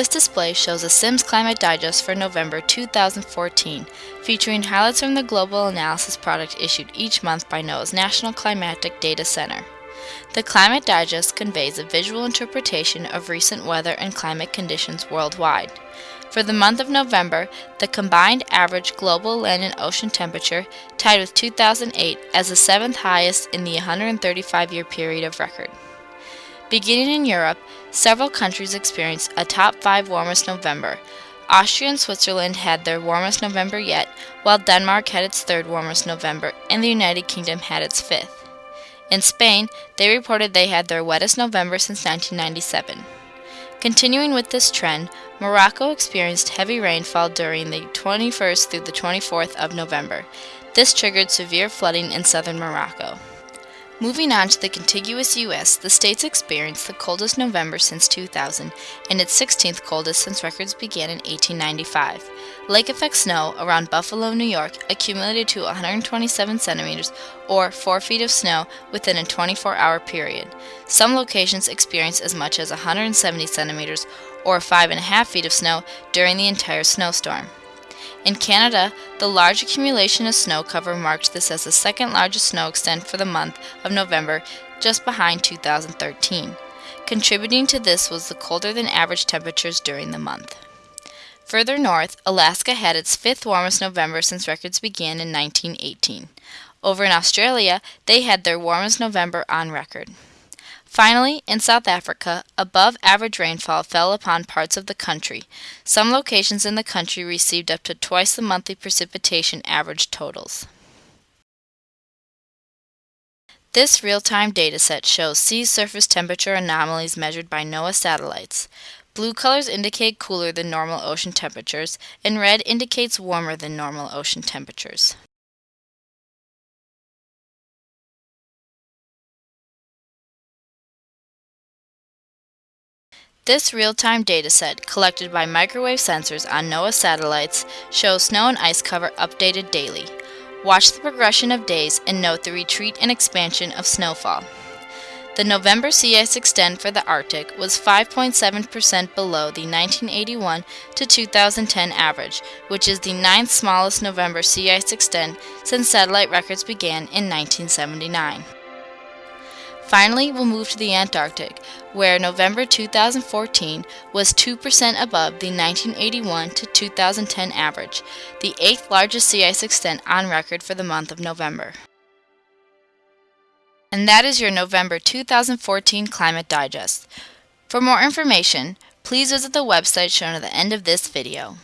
This display shows a Sims Climate Digest for November 2014, featuring highlights from the global analysis product issued each month by NOAA's National Climatic Data Center. The Climate Digest conveys a visual interpretation of recent weather and climate conditions worldwide. For the month of November, the combined average global land and ocean temperature tied with 2008 as the seventh highest in the 135 year period of record. Beginning in Europe, several countries experienced a top five warmest November. Austria and Switzerland had their warmest November yet, while Denmark had its third warmest November, and the United Kingdom had its fifth. In Spain, they reported they had their wettest November since 1997. Continuing with this trend, Morocco experienced heavy rainfall during the 21st through the 24th of November. This triggered severe flooding in southern Morocco. Moving on to the contiguous U.S., the states experienced the coldest November since 2000 and its 16th coldest since records began in 1895. Lake effect snow around Buffalo, New York accumulated to 127 centimeters or 4 feet of snow within a 24 hour period. Some locations experienced as much as 170 centimeters or 5.5 feet of snow during the entire snowstorm. In Canada, the large accumulation of snow cover marked this as the second largest snow extent for the month of November, just behind 2013. Contributing to this was the colder than average temperatures during the month. Further north, Alaska had its fifth warmest November since records began in 1918. Over in Australia, they had their warmest November on record. Finally, in South Africa, above average rainfall fell upon parts of the country. Some locations in the country received up to twice the monthly precipitation average totals. This real-time dataset shows sea surface temperature anomalies measured by NOAA satellites. Blue colors indicate cooler than normal ocean temperatures, and red indicates warmer than normal ocean temperatures. This real-time dataset, collected by microwave sensors on NOAA satellites, shows snow and ice cover updated daily. Watch the progression of days and note the retreat and expansion of snowfall. The November sea ice extent for the Arctic was 5.7% below the 1981 to 2010 average, which is the ninth smallest November sea ice extent since satellite records began in 1979. Finally, we'll move to the Antarctic, where November 2014 was 2% above the 1981 to 2010 average, the eighth largest sea ice extent on record for the month of November. And that is your November 2014 Climate Digest. For more information, please visit the website shown at the end of this video.